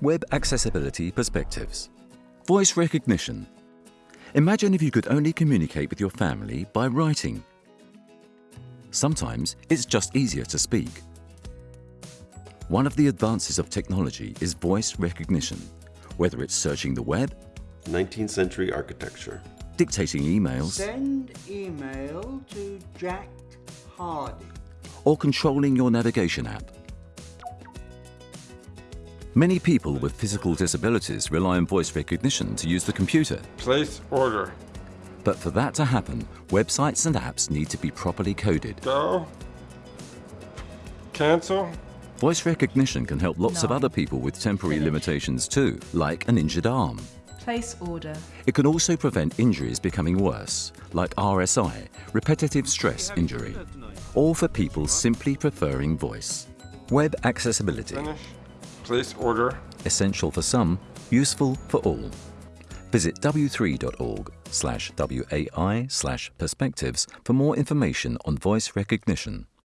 Web Accessibility Perspectives Voice Recognition Imagine if you could only communicate with your family by writing. Sometimes it's just easier to speak. One of the advances of technology is voice recognition, whether it's searching the web, 19th century architecture, dictating emails, Send email to Jack Hardy. or controlling your navigation app. Many people with physical disabilities rely on voice recognition to use the computer. Place order. But for that to happen, websites and apps need to be properly coded. Go. Cancel. Voice recognition can help lots of other people with temporary limitations too, like an injured arm. Place order. It can also prevent injuries becoming worse, like RSI, repetitive stress injury, or for people simply preferring voice. Web accessibility, Finish. Place order. essential for some, useful for all. Visit w3.org slash WAI slash perspectives for more information on voice recognition.